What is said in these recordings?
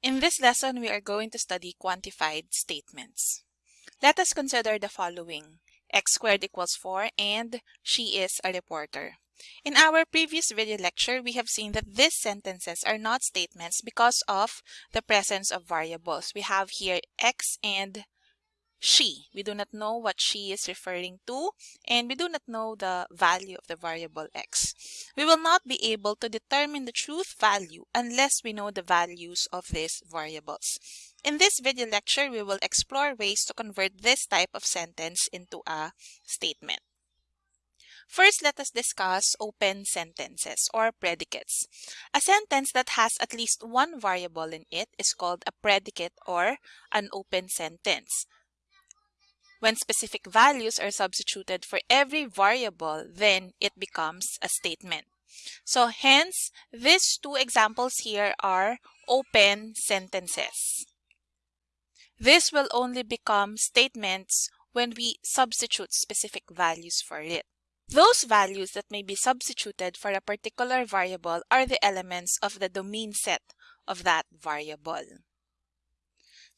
In this lesson, we are going to study quantified statements. Let us consider the following. x squared equals 4 and she is a reporter. In our previous video lecture, we have seen that these sentences are not statements because of the presence of variables. We have here x and she. We do not know what she is referring to and we do not know the value of the variable x. We will not be able to determine the truth value unless we know the values of these variables. In this video lecture, we will explore ways to convert this type of sentence into a statement. First, let us discuss open sentences or predicates. A sentence that has at least one variable in it is called a predicate or an open sentence. When specific values are substituted for every variable, then it becomes a statement. So hence, these two examples here are open sentences. This will only become statements when we substitute specific values for it. Those values that may be substituted for a particular variable are the elements of the domain set of that variable.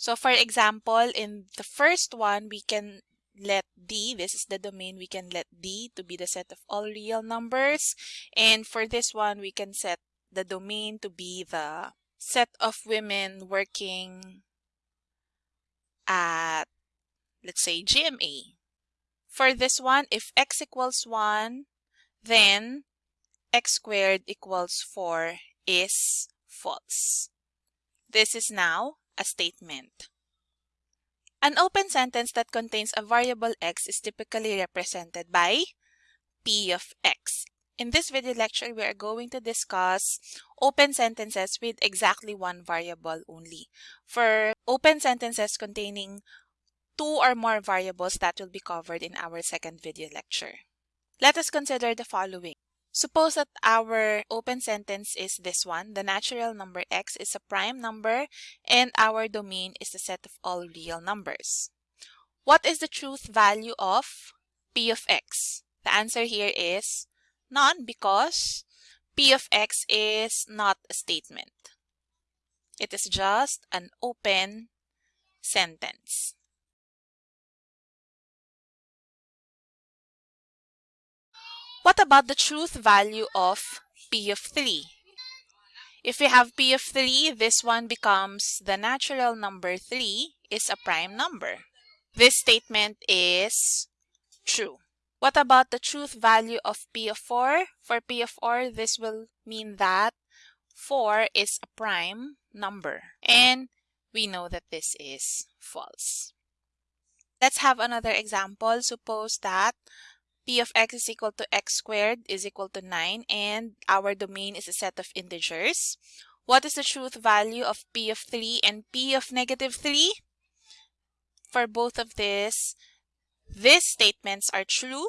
So for example, in the first one, we can let D, this is the domain, we can let D to be the set of all real numbers. And for this one, we can set the domain to be the set of women working at, let's say, GMA. For this one, if x equals 1, then x squared equals 4 is false. This is now a statement. An open sentence that contains a variable x is typically represented by p of x. In this video lecture, we are going to discuss open sentences with exactly one variable only. For open sentences containing two or more variables that will be covered in our second video lecture. Let us consider the following. Suppose that our open sentence is this one. The natural number x is a prime number and our domain is the set of all real numbers. What is the truth value of p of x? The answer here is none because p of x is not a statement. It is just an open sentence. What about the truth value of P of 3? If we have P of 3, this one becomes the natural number 3 is a prime number. This statement is true. What about the truth value of P of 4? For P of 4, this will mean that 4 is a prime number. And we know that this is false. Let's have another example. Suppose that p of x is equal to x squared is equal to 9 and our domain is a set of integers. What is the truth value of p of 3 and p of negative 3? For both of this, these statements are true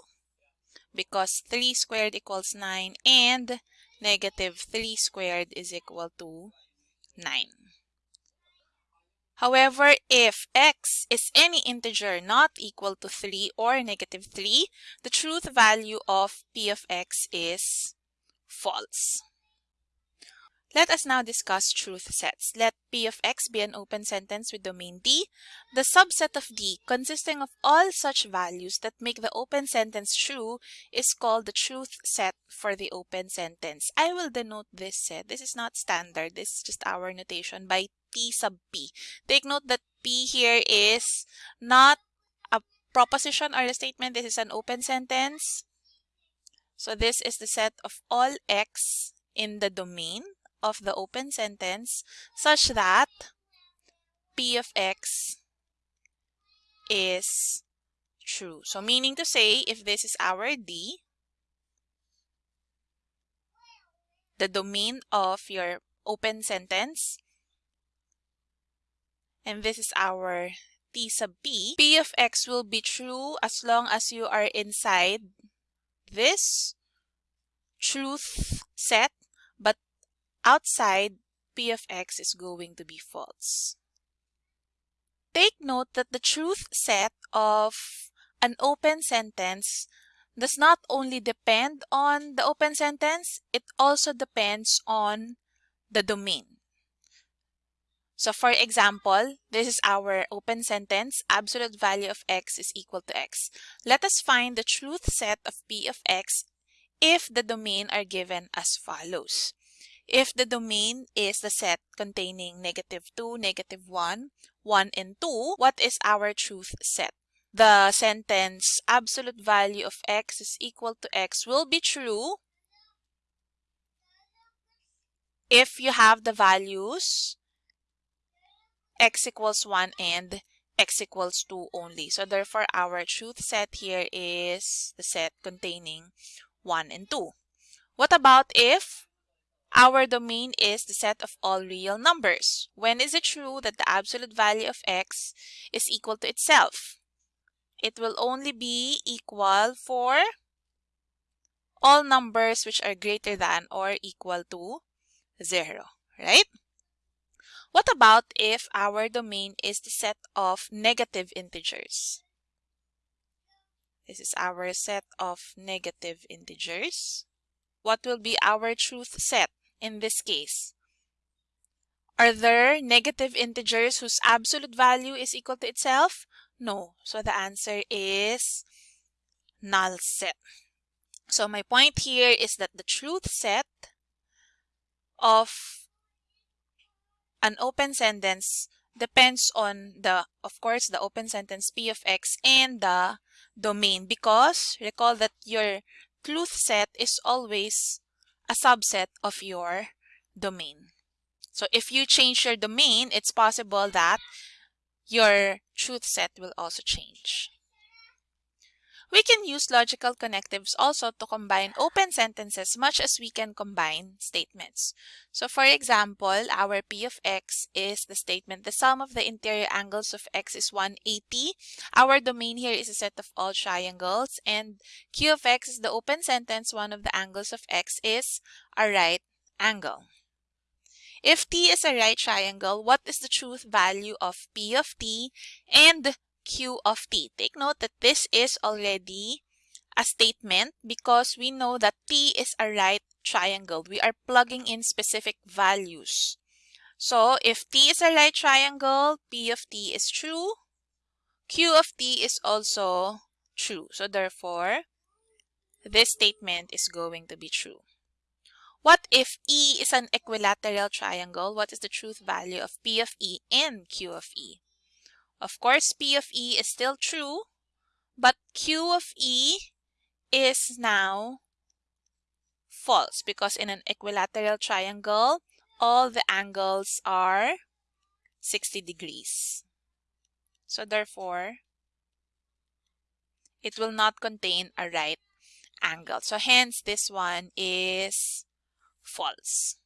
because 3 squared equals 9 and negative 3 squared is equal to 9. However, if x is any integer not equal to 3 or negative 3, the truth value of p of x is false. Let us now discuss truth sets. Let P of x be an open sentence with domain D. The subset of D, consisting of all such values that make the open sentence true, is called the truth set for the open sentence. I will denote this set. This is not standard. This is just our notation by T sub P. Take note that P here is not a proposition or a statement. This is an open sentence. So this is the set of all x in the domain of the open sentence such that p of x is true. So meaning to say, if this is our D, the domain of your open sentence, and this is our T sub P, P of X will be true as long as you are inside this truth set but outside p of x is going to be false. Take note that the truth set of an open sentence does not only depend on the open sentence, it also depends on the domain. So for example, this is our open sentence, absolute value of x is equal to x. Let us find the truth set of p of x if the domain are given as follows. If the domain is the set containing negative 2, negative 1, 1, and 2, what is our truth set? The sentence absolute value of x is equal to x will be true if you have the values x equals 1 and x equals 2 only. So therefore, our truth set here is the set containing 1 and 2. What about if our domain is the set of all real numbers? When is it true that the absolute value of x is equal to itself? It will only be equal for all numbers which are greater than or equal to 0, right? What about if our domain is the set of negative integers? This is our set of negative integers. What will be our truth set in this case? Are there negative integers whose absolute value is equal to itself? No. So the answer is null set. So my point here is that the truth set of an open sentence depends on the, of course, the open sentence P of X and the domain because recall that your truth set is always a subset of your domain. So if you change your domain, it's possible that your truth set will also change. We can use logical connectives also to combine open sentences much as we can combine statements. So for example, our P of x is the statement, the sum of the interior angles of x is 180. Our domain here is a set of all triangles and Q of x is the open sentence, one of the angles of x is a right angle. If T is a right triangle, what is the truth value of P of T and Q of t. Take note that this is already a statement because we know that T is a right triangle. We are plugging in specific values. So if T is a right triangle, P of T is true. Q of T is also true. So therefore, this statement is going to be true. What if E is an equilateral triangle? What is the truth value of P of E and Q of E? Of course, P of E is still true, but Q of E is now false because in an equilateral triangle, all the angles are 60 degrees. So therefore, it will not contain a right angle. So hence, this one is false.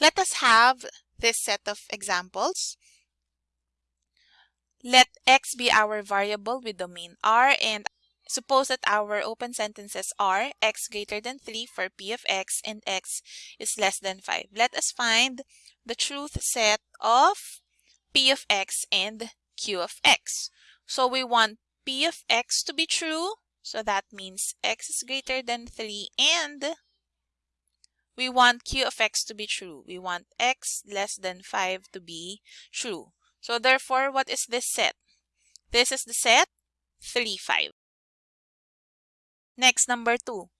Let us have this set of examples. Let x be our variable with domain R and suppose that our open sentences are x greater than 3 for p of x and x is less than 5. Let us find the truth set of p of x and q of x. So we want p of x to be true. So that means x is greater than 3 and we want q of x to be true. We want x less than 5 to be true. So therefore, what is this set? This is the set 3, 5. Next, number 2.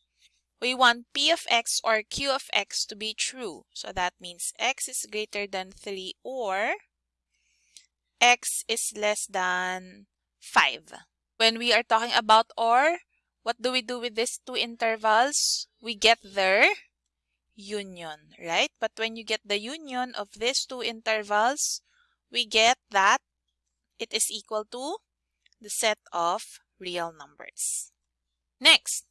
We want p of x or q of x to be true. So that means x is greater than 3 or x is less than 5. When we are talking about or, what do we do with these two intervals? We get their union, right? But when you get the union of these two intervals, we get that it is equal to the set of real numbers. Next,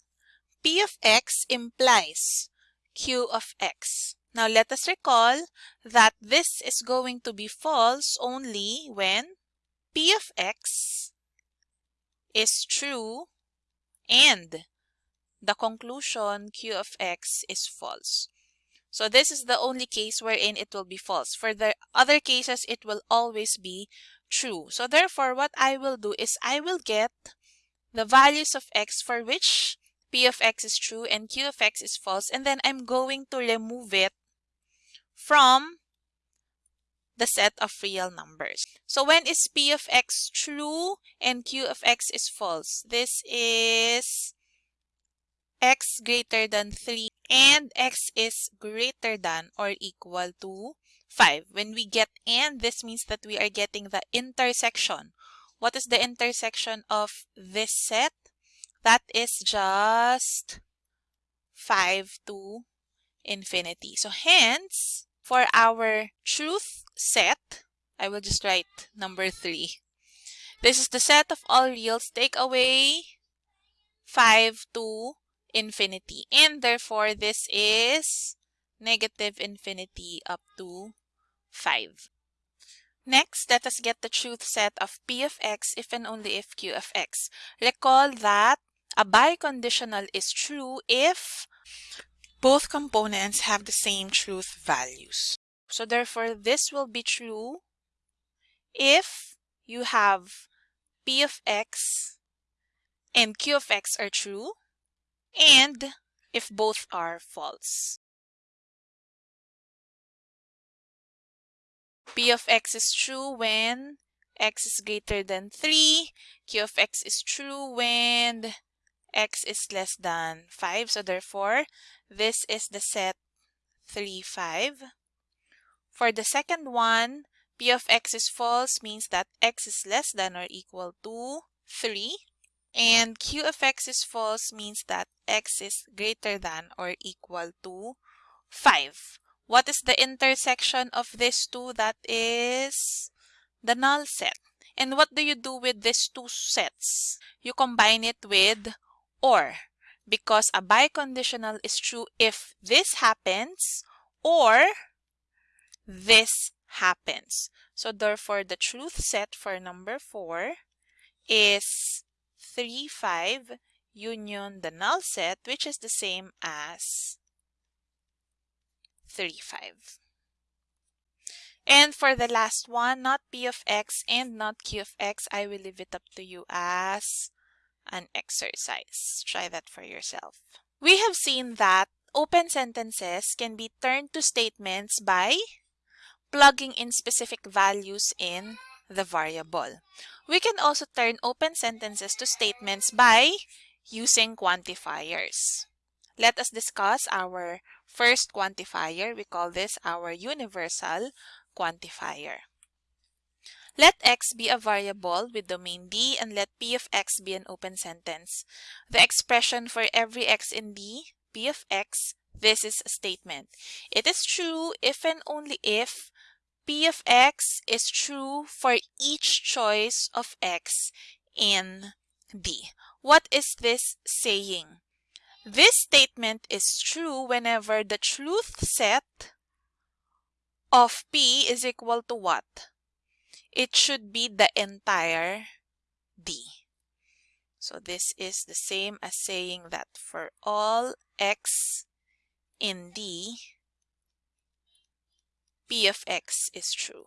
P of x implies Q of x. Now let us recall that this is going to be false only when P of x is true and the conclusion Q of x is false. So this is the only case wherein it will be false. For the other cases, it will always be true. So therefore, what I will do is I will get the values of x for which p of x is true and q of x is false. And then I'm going to remove it from the set of real numbers. So when is P of x true and Q of x is false? This is x greater than 3 and x is greater than or equal to 5. When we get and, this means that we are getting the intersection. What is the intersection of this set? That is just 5 to infinity. So hence, for our truth set, I will just write number 3. This is the set of all reals. Take away 5 to infinity. And therefore, this is negative infinity up to 5. Next, let us get the truth set of p of x if and only if q of x. Recall that a biconditional is true if both components have the same truth values. So therefore, this will be true if you have p of x and q of x are true and if both are false. p of x is true when x is greater than 3. q of x is true when x is less than 5. So therefore, this is the set 3, 5. For the second one, p of x is false means that x is less than or equal to 3. And q of x is false means that x is greater than or equal to 5. What is the intersection of these two? That is the null set. And what do you do with these two sets? You combine it with or because a biconditional is true if this happens or this happens. So therefore, the truth set for number 4 is 3, 5 union the null set which is the same as 3, 5. And for the last one, not p of x and not q of x, I will leave it up to you as an exercise. Try that for yourself. We have seen that open sentences can be turned to statements by plugging in specific values in the variable. We can also turn open sentences to statements by using quantifiers. Let us discuss our first quantifier. We call this our universal quantifier. Let x be a variable with domain D and let p of x be an open sentence. The expression for every x in D, p of x, this is a statement. It is true if and only if p of x is true for each choice of x in D. What is this saying? This statement is true whenever the truth set of P is equal to what? It should be the entire D. So this is the same as saying that for all X in D, P of X is true.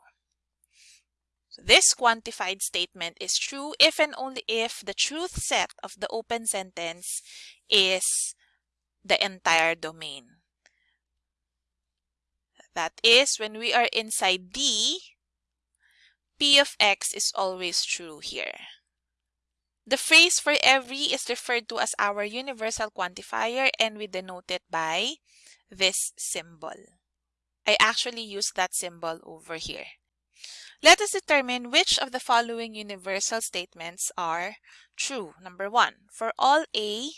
So this quantified statement is true if and only if the truth set of the open sentence is the entire domain. That is, when we are inside D, P of x is always true here. The phrase for every is referred to as our universal quantifier and we denote it by this symbol. I actually use that symbol over here. Let us determine which of the following universal statements are true. Number one, for all a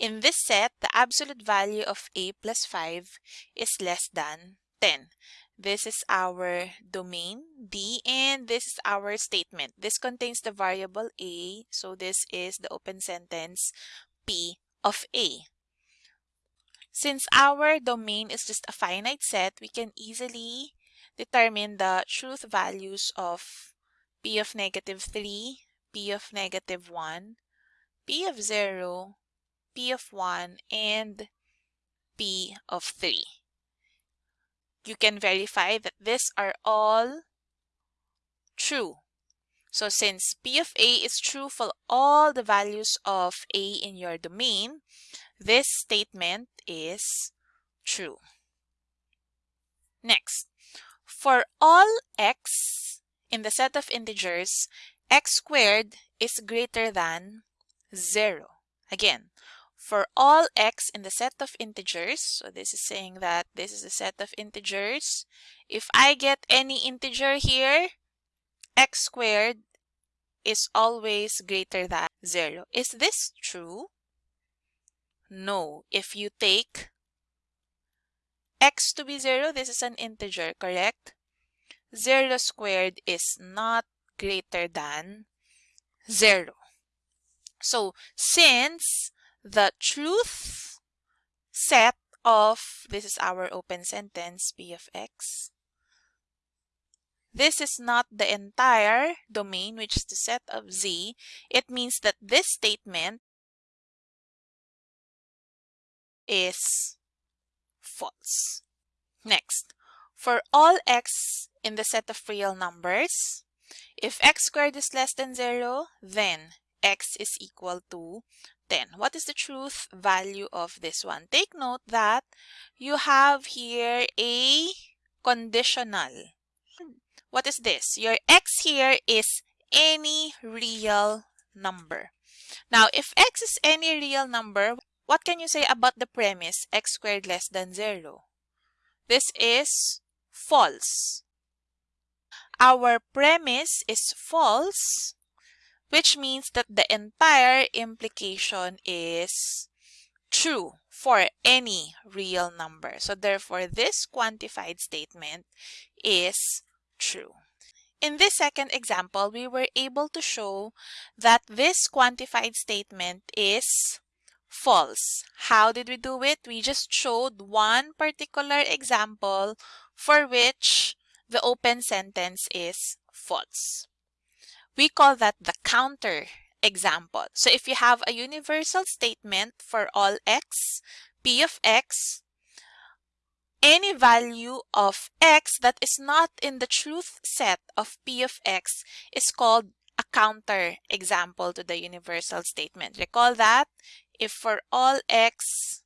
in this set, the absolute value of a plus 5 is less than 10. This is our domain D and this is our statement. This contains the variable a, so this is the open sentence P of a. Since our domain is just a finite set, we can easily determine the truth values of p of negative 3, p of negative 1, p of 0, p of 1, and p of 3. You can verify that these are all true. So since p of a is true for all the values of a in your domain, this statement is true. Next, for all x in the set of integers, x squared is greater than 0. Again, for all x in the set of integers, so this is saying that this is a set of integers. If I get any integer here, x squared is always greater than 0. Is this true? No. If you take x to be 0, this is an integer, correct? 0 squared is not greater than 0. So, since the truth set of, this is our open sentence, p of x, this is not the entire domain, which is the set of z, it means that this statement is false. Next, for all x in the set of real numbers, if x squared is less than 0, then x is equal to 10. What is the truth value of this one? Take note that you have here a conditional. What is this? Your x here is any real number. Now, if x is any real number, what can you say about the premise x squared less than 0? This is false. Our premise is false, which means that the entire implication is true for any real number. So therefore, this quantified statement is true. In this second example, we were able to show that this quantified statement is false. How did we do it? We just showed one particular example for which the open sentence is false. We call that the counter example. So if you have a universal statement for all x, p of x, any value of x that is not in the truth set of p of x is called a counter example to the universal statement. Recall that if for all x,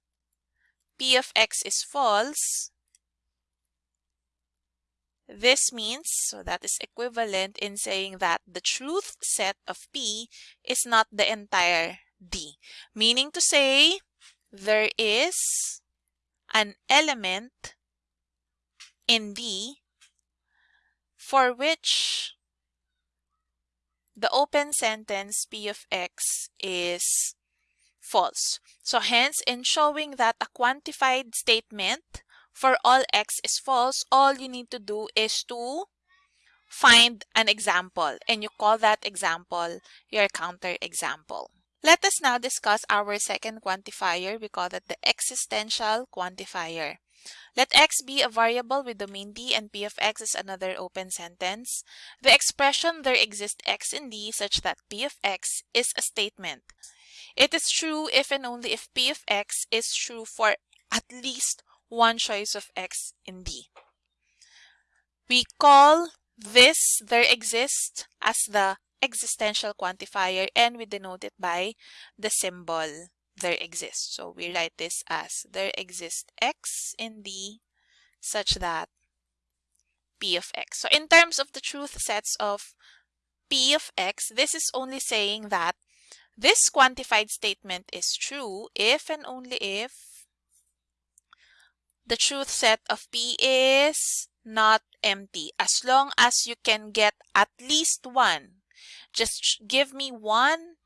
p of x is false, this means, so that is equivalent in saying that the truth set of P is not the entire D. Meaning to say, there is an element in D for which the open sentence P of X is false. So hence, in showing that a quantified statement for all x is false, all you need to do is to find an example and you call that example your counterexample. Let us now discuss our second quantifier. We call that the existential quantifier. Let x be a variable with domain D and p of x is another open sentence. The expression there exists x in D such that p of x is a statement. It is true if and only if p of x is true for at least one choice of x in D. We call this there exists as the existential quantifier and we denote it by the symbol there exists. So we write this as there exists x in D such that p of x. So in terms of the truth sets of p of x, this is only saying that this quantified statement is true if and only if the truth set of P is not empty. As long as you can get at least one, just give me one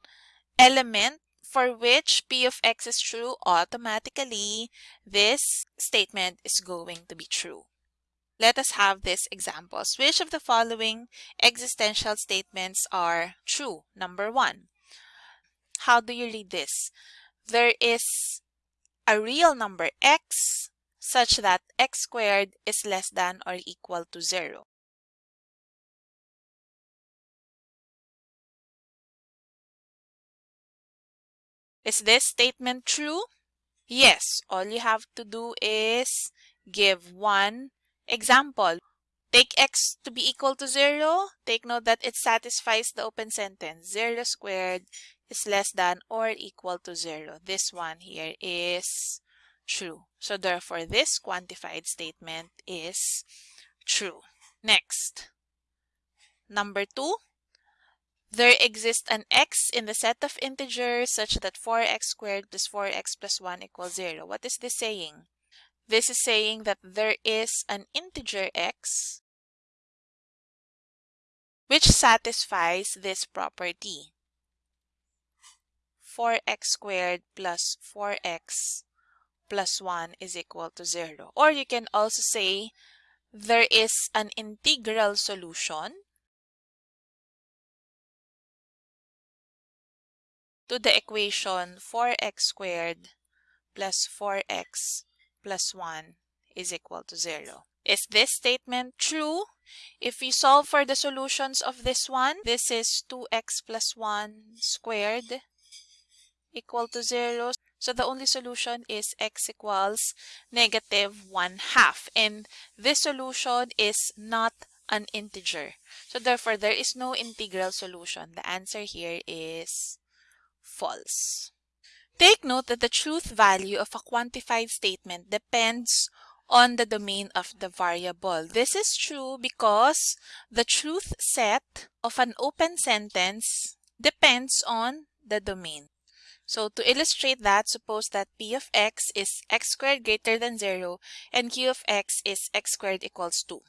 element for which P of X is true, automatically this statement is going to be true. Let us have this examples. Which of the following existential statements are true? Number one, how do you read this? There is a real number x such that x squared is less than or equal to 0. Is this statement true? Yes, all you have to do is give one example. Take x to be equal to 0. Take note that it satisfies the open sentence. 0 squared is less than or equal to 0. This one here is true. So therefore, this quantified statement is true. Next, number two, there exists an x in the set of integers such that 4x squared plus 4x plus 1 equals 0. What is this saying? This is saying that there is an integer x which satisfies this property. 4x squared plus 4x plus 1 is equal to 0. Or you can also say there is an integral solution to the equation 4x squared plus 4x plus 1 is equal to 0. Is this statement true? If we solve for the solutions of this one, this is 2x plus 1 squared equal to 0. So the only solution is x equals negative 1 half. And this solution is not an integer. So therefore, there is no integral solution. The answer here is false. Take note that the truth value of a quantified statement depends on the domain of the variable. This is true because the truth set of an open sentence depends on the domain. So to illustrate that, suppose that p of x is x squared greater than 0 and q of x is x squared equals 2.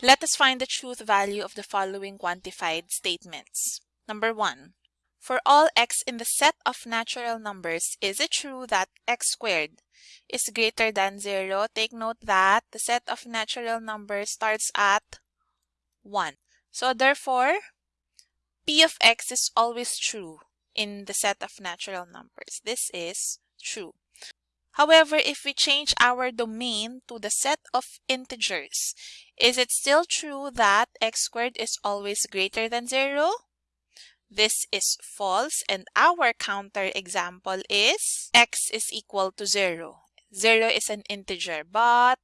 Let us find the truth value of the following quantified statements. Number 1. For all x in the set of natural numbers, is it true that x squared is greater than 0? Take note that the set of natural numbers starts at 1. So therefore, p of x is always true in the set of natural numbers. This is true. However, if we change our domain to the set of integers, is it still true that x squared is always greater than 0? This is false and our counter example is x is equal to 0. 0 is an integer but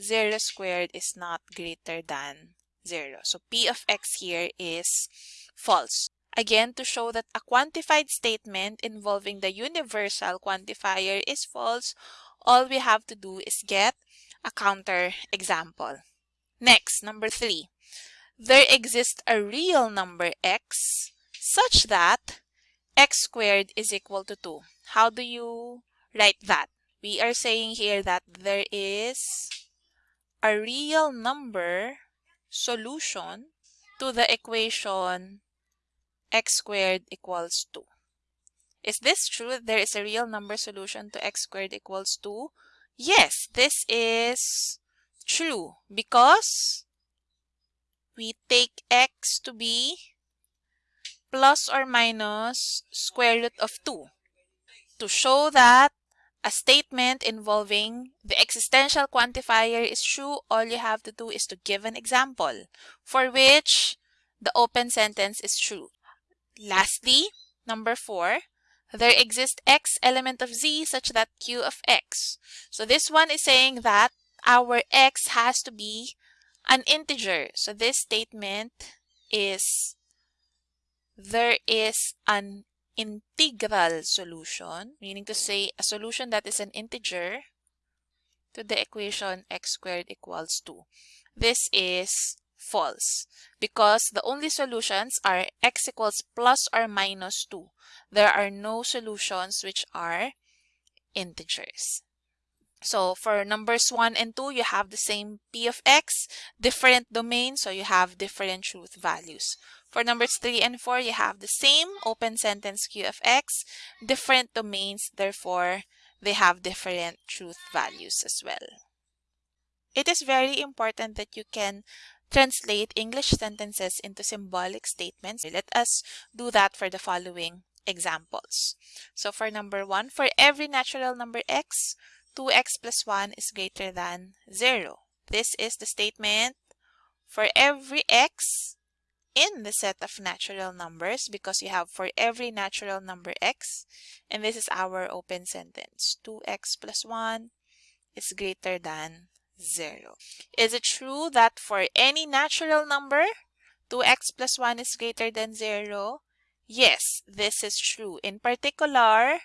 0 squared is not greater than 0. So p of x here is false. Again, to show that a quantified statement involving the universal quantifier is false, all we have to do is get a counter example. Next, number three. There exists a real number x such that x squared is equal to 2. How do you write that? We are saying here that there is a real number solution to the equation x squared equals 2. Is this true? There is a real number solution to x squared equals 2? Yes, this is true because we take x to be plus or minus square root of 2. To show that a statement involving the existential quantifier is true, all you have to do is to give an example for which the open sentence is true. Lastly, number four, there exists x element of z such that q of x. So this one is saying that our x has to be an integer. So this statement is there is an integral solution, meaning to say a solution that is an integer to the equation x squared equals 2. This is false because the only solutions are x equals plus or minus 2. There are no solutions which are integers. So for numbers 1 and 2, you have the same p of x, different domain, so you have different truth values. For numbers 3 and 4, you have the same open sentence q of x, different domains, therefore they have different truth values as well. It is very important that you can translate English sentences into symbolic statements. Let us do that for the following examples. So for number one, for every natural number x, 2x plus 1 is greater than 0. This is the statement for every x in the set of natural numbers because you have for every natural number x and this is our open sentence 2x plus 1 is greater than 0. Is it true that for any natural number, 2x plus 1 is greater than 0? Yes, this is true. In particular,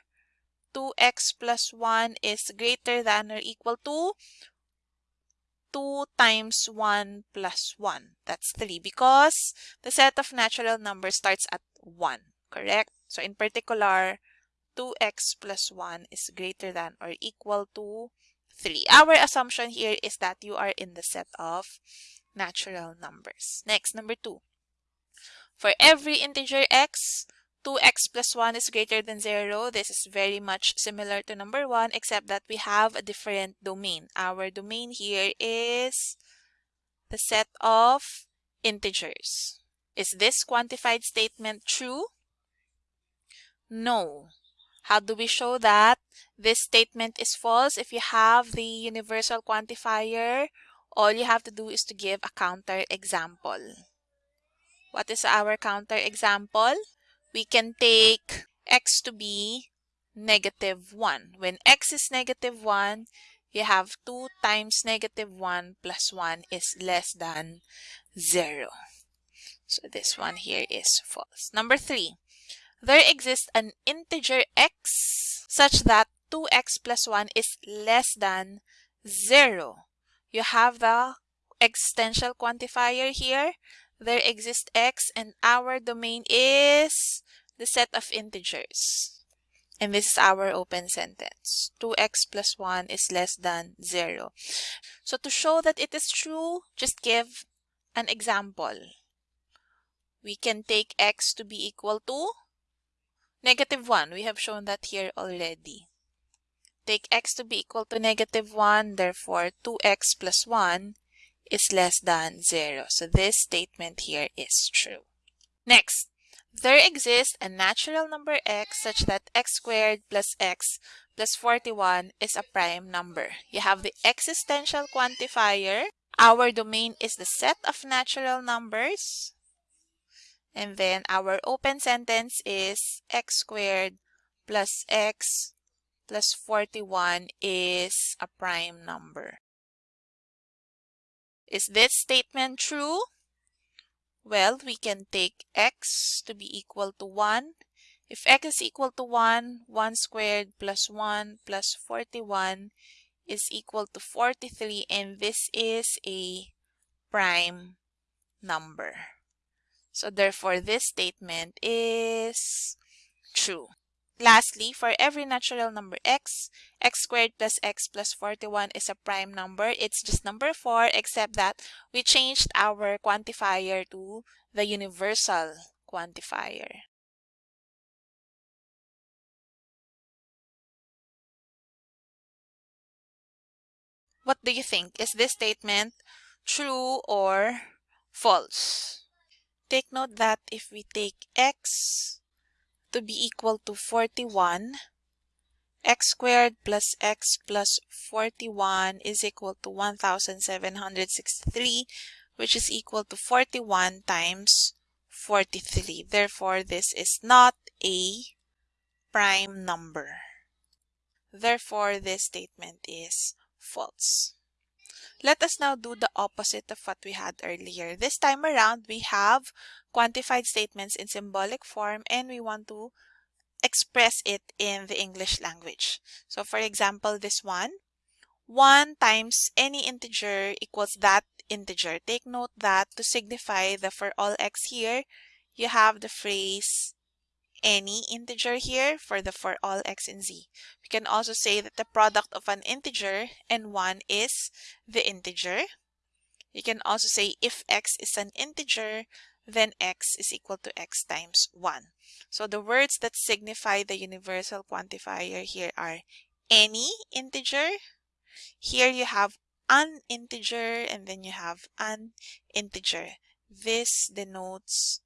2x plus 1 is greater than or equal to 2 times 1 plus 1. That's 3 because the set of natural numbers starts at 1, correct? So in particular, 2x plus 1 is greater than or equal to 3. Our assumption here is that you are in the set of natural numbers. Next, number 2. For every integer x, 2x plus 1 is greater than 0. This is very much similar to number 1 except that we have a different domain. Our domain here is the set of integers. Is this quantified statement true? No. How do we show that this statement is false? If you have the universal quantifier, all you have to do is to give a counter example. What is our counter example? We can take x to be negative 1. When x is negative 1, you have 2 times negative 1 plus 1 is less than 0. So this one here is false. Number 3 there exists an integer x such that 2x plus 1 is less than 0. You have the existential quantifier here. There exists x and our domain is the set of integers. And this is our open sentence. 2x plus 1 is less than 0. So to show that it is true, just give an example. We can take x to be equal to Negative 1, we have shown that here already. Take x to be equal to negative 1, therefore 2x plus 1 is less than 0. So this statement here is true. Next, there exists a natural number x such that x squared plus x plus 41 is a prime number. You have the existential quantifier. Our domain is the set of natural numbers. And then our open sentence is x squared plus x plus 41 is a prime number. Is this statement true? Well, we can take x to be equal to 1. If x is equal to 1, 1 squared plus 1 plus 41 is equal to 43 and this is a prime number. So therefore, this statement is true. Lastly, for every natural number x, x squared plus x plus 41 is a prime number. It's just number 4 except that we changed our quantifier to the universal quantifier. What do you think? Is this statement true or false? Take note that if we take x to be equal to 41, x squared plus x plus 41 is equal to 1763, which is equal to 41 times 43. Therefore, this is not a prime number. Therefore, this statement is false. Let us now do the opposite of what we had earlier. This time around, we have quantified statements in symbolic form and we want to express it in the English language. So for example, this one, 1 times any integer equals that integer. Take note that to signify the for all x here, you have the phrase any integer here for the for all x and z. We can also say that the product of an integer and 1 is the integer. You can also say if x is an integer, then x is equal to x times 1. So the words that signify the universal quantifier here are any integer. Here you have an integer and then you have an integer. This denotes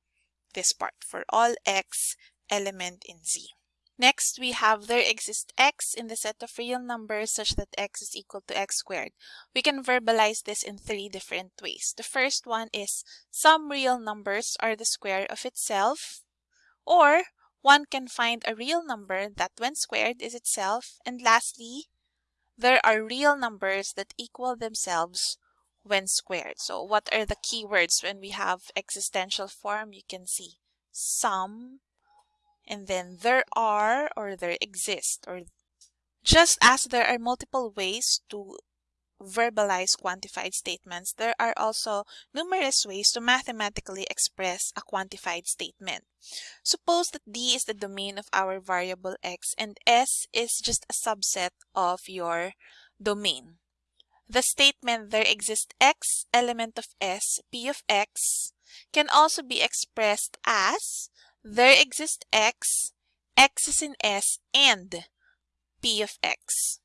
this part for all x element in Z. Next, we have there exists x in the set of real numbers such that x is equal to x squared. We can verbalize this in three different ways. The first one is some real numbers are the square of itself, or one can find a real number that when squared is itself, and lastly, there are real numbers that equal themselves when squared. So what are the keywords when we have existential form? You can see some, and then there are or there exist or just as there are multiple ways to verbalize quantified statements, there are also numerous ways to mathematically express a quantified statement. Suppose that D is the domain of our variable x and S is just a subset of your domain. The statement there exists x element of S, P of x, can also be expressed as there exists x, x is in S, and P of x.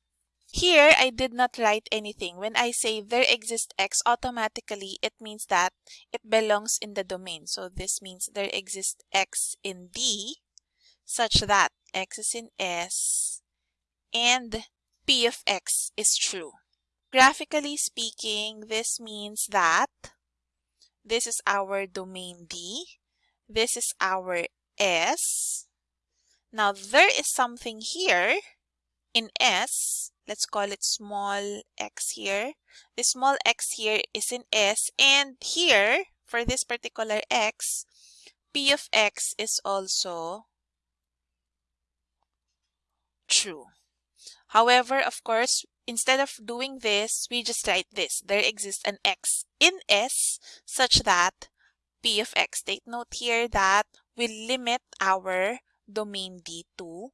Here, I did not write anything. When I say there exists x, automatically it means that it belongs in the domain. So this means there exists x in D such that x is in S and P of x is true. Graphically speaking, this means that this is our domain D. This is our S. Now, there is something here in S let's call it small x here. The small x here is in S and here for this particular x, p of x is also true. However, of course, instead of doing this, we just write this. There exists an x in S such that p of x. Take note here that we limit our domain D to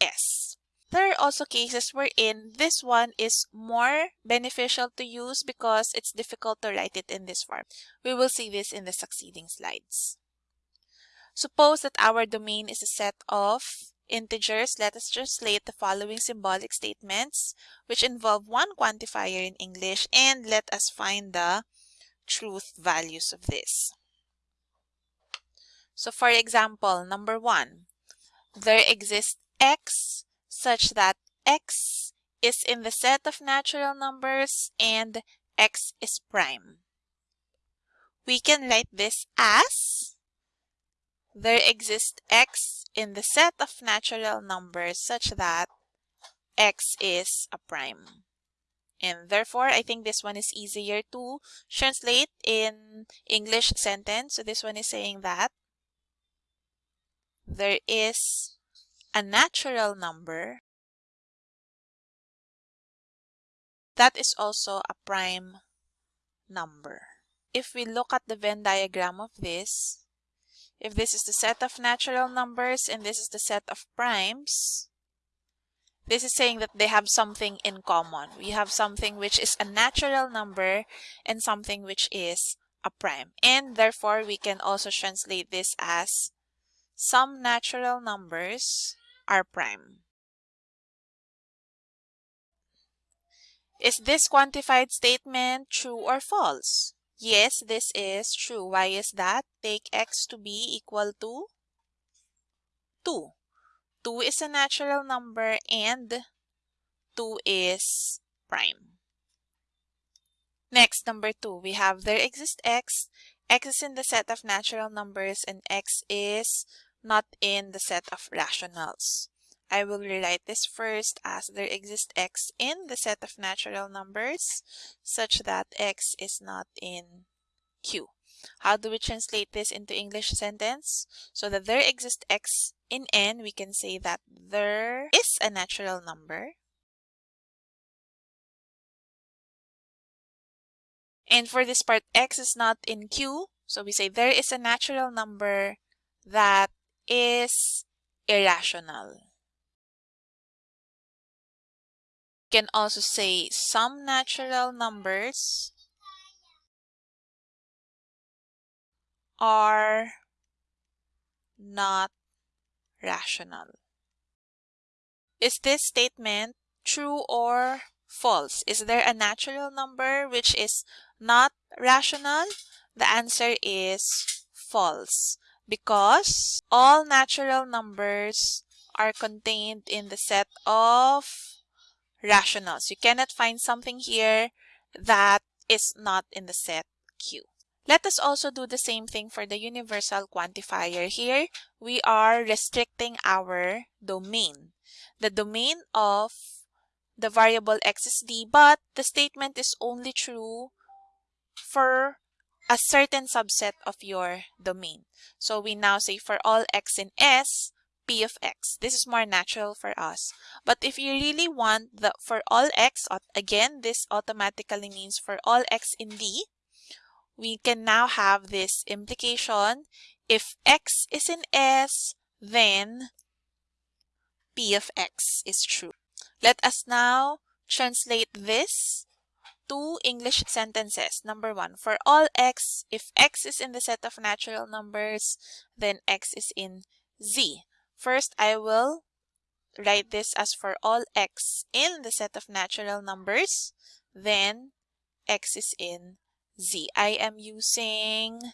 S. There are also cases wherein this one is more beneficial to use because it's difficult to write it in this form. We will see this in the succeeding slides. Suppose that our domain is a set of integers. Let us translate the following symbolic statements which involve one quantifier in English and let us find the truth values of this. So for example, number one, there exists x such that x is in the set of natural numbers and x is prime. We can write this as there exists x in the set of natural numbers such that x is a prime. And therefore, I think this one is easier to translate in English sentence. So this one is saying that there is a natural number that is also a prime number. If we look at the Venn diagram of this, if this is the set of natural numbers and this is the set of primes, this is saying that they have something in common. We have something which is a natural number and something which is a prime. And therefore, we can also translate this as some natural numbers are prime. Is this quantified statement true or false? Yes, this is true. Why is that? Take x to be equal to 2. 2 is a natural number and 2 is prime. Next, number 2, we have there exists x. x is in the set of natural numbers and x is not in the set of rationals. I will rewrite this first as there exists x in the set of natural numbers such that x is not in Q. How do we translate this into English sentence? So that there exists x in N, we can say that there is a natural number. And for this part, x is not in Q. So we say there is a natural number that is irrational. You can also say some natural numbers are not rational. Is this statement true or false? Is there a natural number which is not rational? The answer is false because all natural numbers are contained in the set of rationals. You cannot find something here that is not in the set Q. Let us also do the same thing for the universal quantifier. Here, we are restricting our domain. The domain of the variable x is d, but the statement is only true for a certain subset of your domain. So we now say for all x in S, p of x. This is more natural for us. But if you really want the for all x, again, this automatically means for all x in D, we can now have this implication. If x is in S, then p of x is true. Let us now translate this to English sentences. Number one, for all x, if x is in the set of natural numbers, then x is in z. First, I will write this as for all x in the set of natural numbers, then x is in z. I am using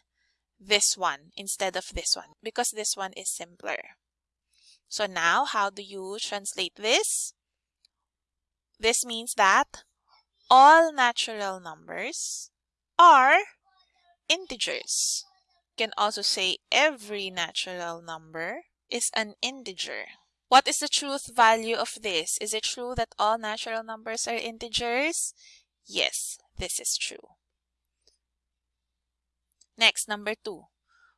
this one instead of this one because this one is simpler. So now, how do you translate this? This means that all natural numbers are integers. You can also say every natural number is an integer. What is the truth value of this? Is it true that all natural numbers are integers? Yes, this is true. Next, number two.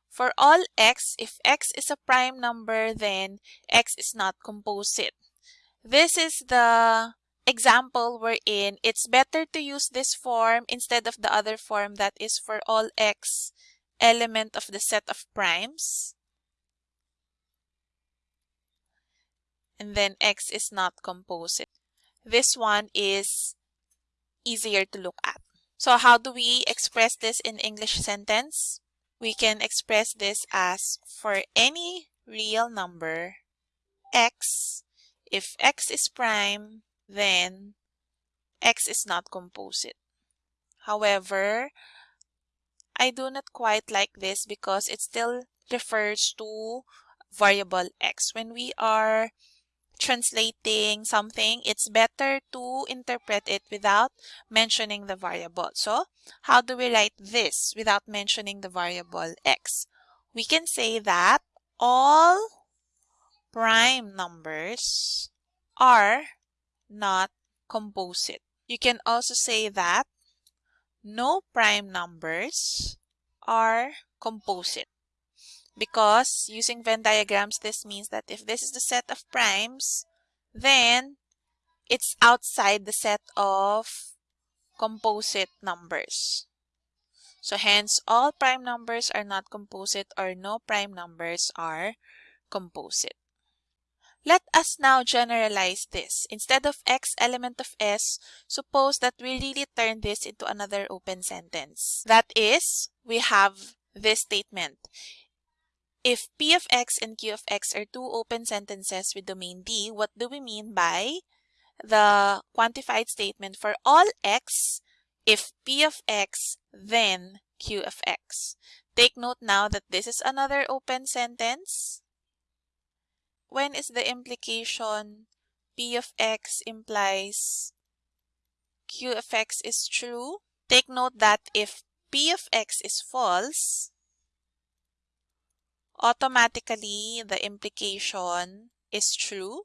For all x, if x is a prime number, then x is not composite. This is the example we're. It's better to use this form instead of the other form that is for all x element of the set of primes. And then x is not composite. This one is easier to look at. So how do we express this in English sentence? We can express this as for any real number x, if x is prime, then x is not composite. However, I do not quite like this because it still refers to variable x. When we are translating something, it's better to interpret it without mentioning the variable. So, how do we write this without mentioning the variable x? We can say that all prime numbers are not composite. You can also say that no prime numbers are composite because using Venn diagrams, this means that if this is the set of primes, then it's outside the set of composite numbers. So hence, all prime numbers are not composite or no prime numbers are composite. Let us now generalize this. Instead of x element of S, suppose that we really turn this into another open sentence. That is, we have this statement. If P of x and Q of x are two open sentences with domain D, what do we mean by the quantified statement for all x if P of x then Q of x? Take note now that this is another open sentence. When is the implication P of x implies Q of x is true? Take note that if P of x is false, automatically the implication is true.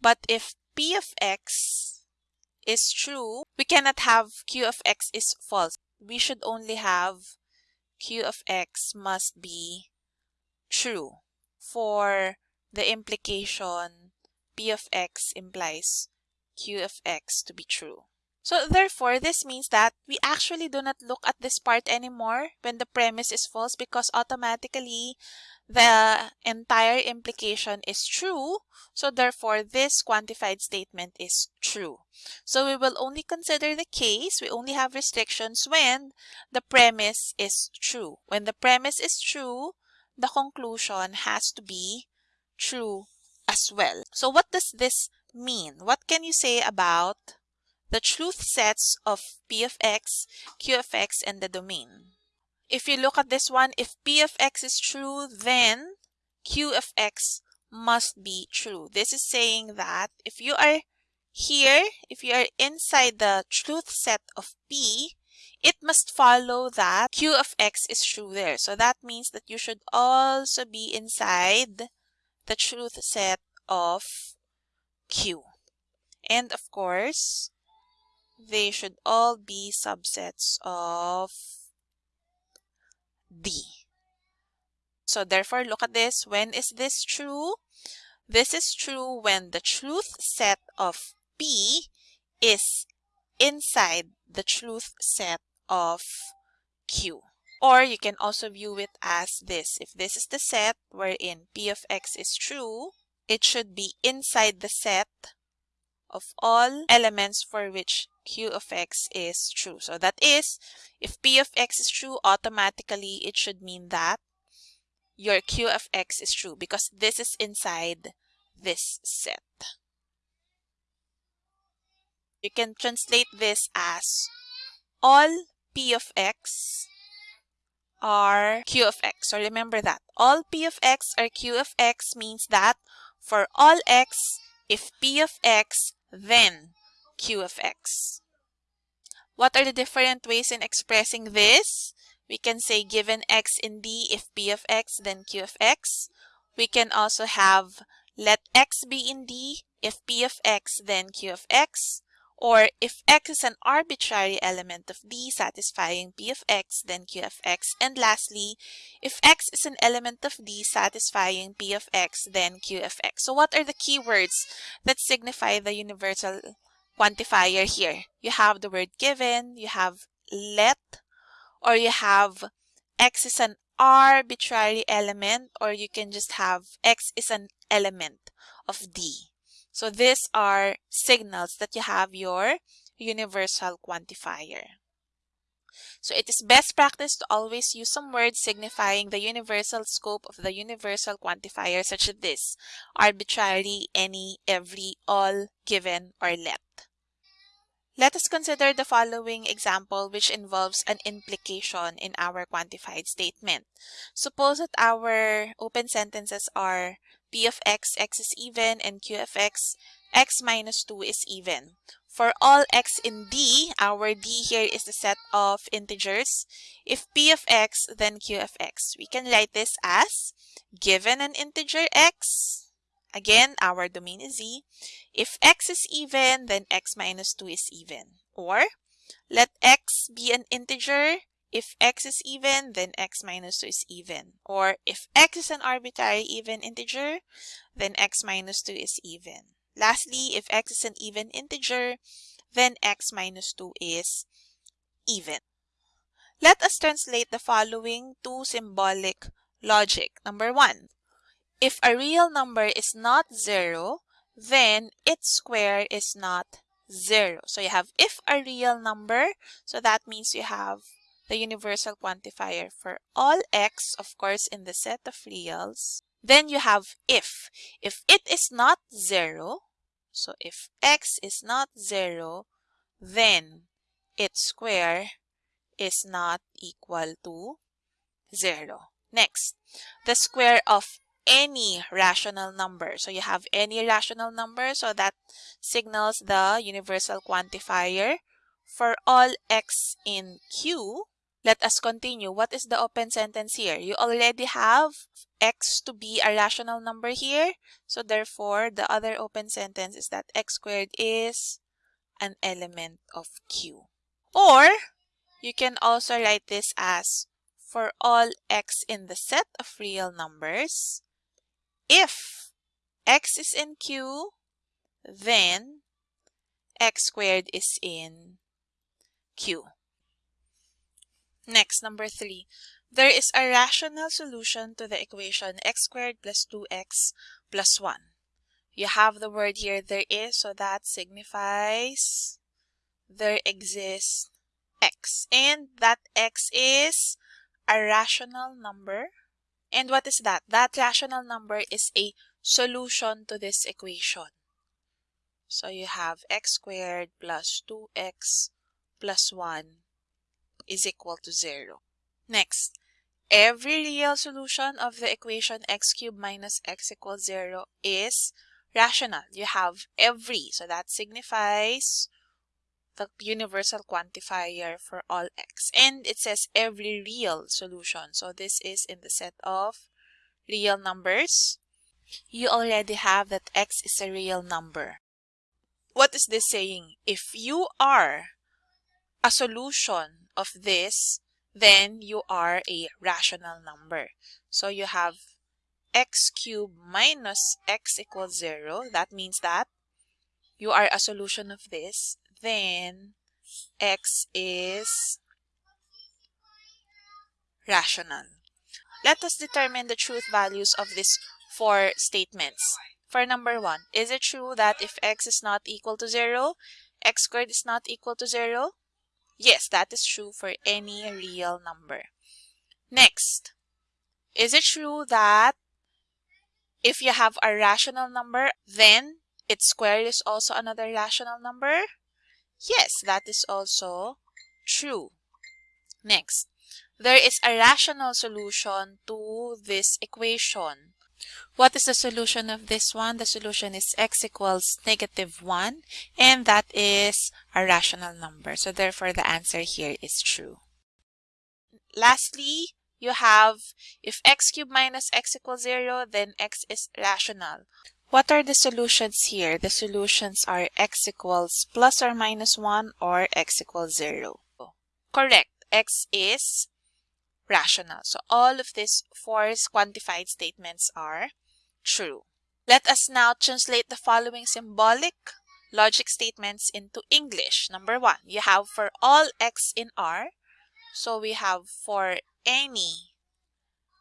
But if P of x is true, we cannot have Q of x is false. We should only have Q of x must be true for the implication P of x implies Q of x to be true. So therefore, this means that we actually do not look at this part anymore when the premise is false because automatically the entire implication is true. So therefore, this quantified statement is true. So we will only consider the case, we only have restrictions when the premise is true. When the premise is true, the conclusion has to be true as well. So what does this mean? What can you say about the truth sets of P of x, Q of x, and the domain. If you look at this one, if P of x is true, then Q of x must be true. This is saying that if you are here, if you are inside the truth set of P, it must follow that Q of x is true there. So that means that you should also be inside the truth set of Q. And of course, they should all be subsets of D. So therefore, look at this. When is this true? This is true when the truth set of P is inside the truth set of Q. Or you can also view it as this. If this is the set wherein P of X is true, it should be inside the set of all elements for which Q of X is true. So that is, if P of X is true, automatically it should mean that your Q of X is true because this is inside this set. You can translate this as all P of X are Q of X. So remember that. All P of X are Q of X means that for all X, if P of X, then Q of X. What are the different ways in expressing this? We can say given x in D, if P of x, then Q of x. We can also have let x be in D, if P of x, then Q of x. Or if x is an arbitrary element of D satisfying P of x, then Q of x. And lastly, if x is an element of D satisfying P of x, then Q of x. So what are the keywords that signify the universal quantifier here? You have the word given, you have let, or you have x is an arbitrary element, or you can just have x is an element of D. So these are signals that you have your universal quantifier. So it is best practice to always use some words signifying the universal scope of the universal quantifier such as this, arbitrary, any, every, all, given, or let. Let us consider the following example which involves an implication in our quantified statement. Suppose that our open sentences are p of x, x is even, and q of x, x minus 2 is even. For all x in D, our D here is the set of integers. If p of x, then q of x. We can write this as given an integer x, Again, our domain is z. If x is even, then x minus 2 is even. Or, let x be an integer. If x is even, then x minus 2 is even. Or, if x is an arbitrary even integer, then x minus 2 is even. Lastly, if x is an even integer, then x minus 2 is even. Let us translate the following to symbolic logic. Number one, if a real number is not 0, then its square is not 0. So you have if a real number, so that means you have the universal quantifier for all x, of course, in the set of reals. Then you have if. If it is not 0, so if x is not 0, then its square is not equal to 0. Next, the square of any rational number. So you have any rational number, so that signals the universal quantifier. For all x in Q, let us continue. What is the open sentence here? You already have x to be a rational number here. So therefore, the other open sentence is that x squared is an element of Q. Or, you can also write this as for all x in the set of real numbers, if x is in Q, then x squared is in Q. Next, number three. There is a rational solution to the equation x squared plus 2x plus 1. You have the word here, there is, so that signifies there exists x. And that x is a rational number and what is that? That rational number is a solution to this equation. So you have x squared plus 2x plus 1 is equal to 0. Next, every real solution of the equation x cubed minus x equals 0 is rational. You have every, so that signifies the universal quantifier for all x. And it says every real solution. So this is in the set of real numbers. You already have that x is a real number. What is this saying? If you are a solution of this, then you are a rational number. So you have x cubed minus x equals 0, that means that you are a solution of this, then x is rational. Let us determine the truth values of these four statements. For number one, is it true that if x is not equal to 0, x squared is not equal to 0? Yes, that is true for any real number. Next, is it true that if you have a rational number, then its square is also another rational number? Yes, that is also true. Next, there is a rational solution to this equation. What is the solution of this one? The solution is x equals negative 1 and that is a rational number. So therefore the answer here is true. Lastly, you have if x cubed minus x equals 0 then x is rational. What are the solutions here? The solutions are x equals plus or minus 1 or x equals 0. Correct. x is rational. So all of these four quantified statements are true. Let us now translate the following symbolic logic statements into English. Number one, you have for all x in R. So we have for any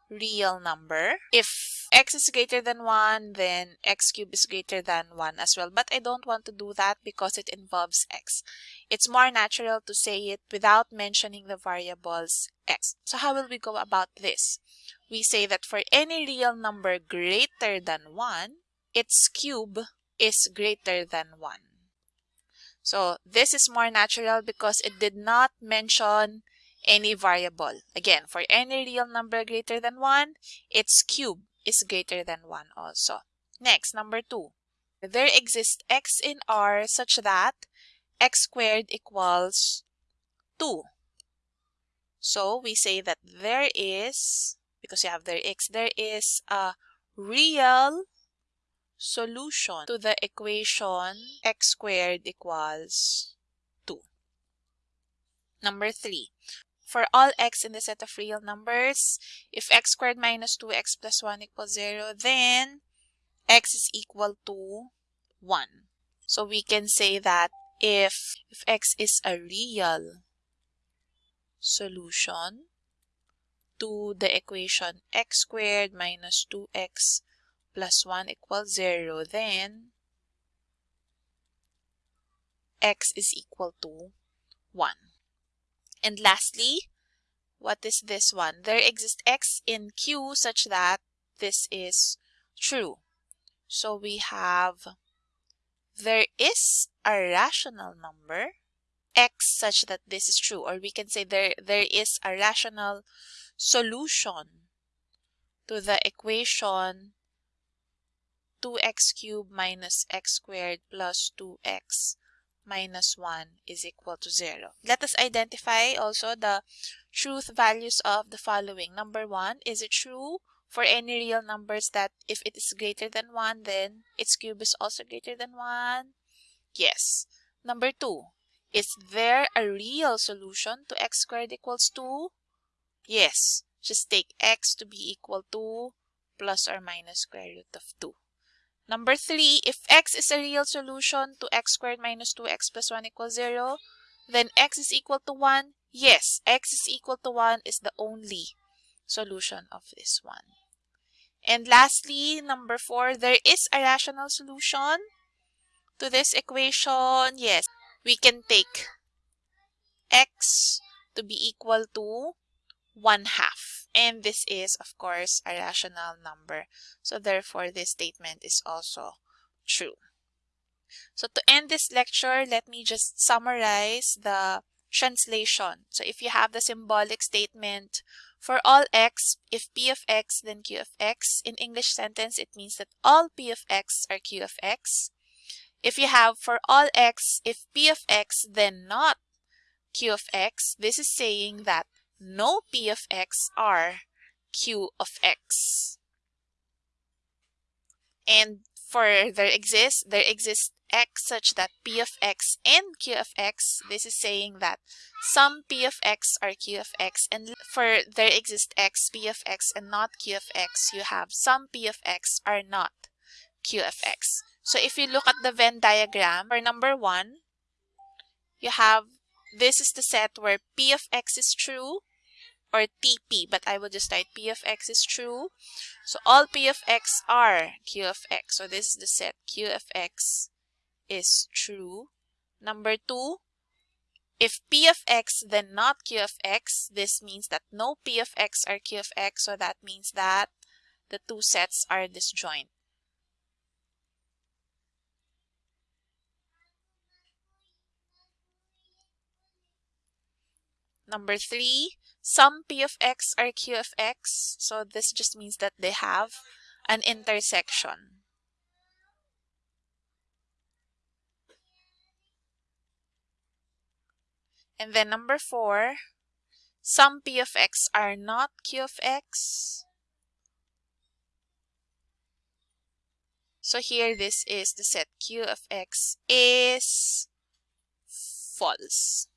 real number. If x is greater than 1, then x cubed is greater than 1 as well. But I don't want to do that because it involves x. It's more natural to say it without mentioning the variables x. So how will we go about this? We say that for any real number greater than 1, its cube is greater than 1. So this is more natural because it did not mention any variable. Again, for any real number greater than 1, its cube is greater than 1 also. Next, number 2. There exists x in R such that x squared equals 2. So we say that there is, because you have there x, there is a real solution to the equation x squared equals 2. Number 3 for all x in the set of real numbers, if x squared minus 2x plus 1 equals 0, then x is equal to 1. So we can say that if, if x is a real solution to the equation x squared minus 2x plus 1 equals 0, then x is equal to 1. And lastly, what is this one? There exists x in Q such that this is true. So we have there is a rational number x such that this is true or we can say there there is a rational solution to the equation 2x cubed minus x squared plus 2x minus 1 is equal to 0. Let us identify also the truth values of the following. Number 1, is it true for any real numbers that if it is greater than 1, then its cube is also greater than 1? Yes. Number 2, is there a real solution to x squared equals 2? Yes. Just take x to be equal to plus or minus square root of 2. Number 3, if x is a real solution to x squared minus 2x plus 1 equals 0, then x is equal to 1. Yes, x is equal to 1 is the only solution of this one. And lastly, number 4, there is a rational solution to this equation. Yes, we can take x to be equal to 1 half. And this is, of course, a rational number. So therefore, this statement is also true. So to end this lecture, let me just summarize the translation. So if you have the symbolic statement for all x, if p of x, then q of x. In English sentence, it means that all p of x are q of x. If you have for all x, if p of x, then not q of x, this is saying that no p of x are q of x. And for there exists, there exists x such that p of x and q of x, this is saying that some p of x are q of x and for there exists x p of x and not q of x, you have some p of x are not q of x. So if you look at the Venn diagram for number one, you have this is the set where p of x is true or TP, but I will just write P of X is true. So all P of X are Q of X. So this is the set Q of X is true. Number two, if P of X then not Q of X, this means that no P of X are Q of X. So that means that the two sets are disjoint. Number three, some p of x are q of x. So this just means that they have an intersection. And then number four, some p of x are not q of x. So here this is the set q of x is false.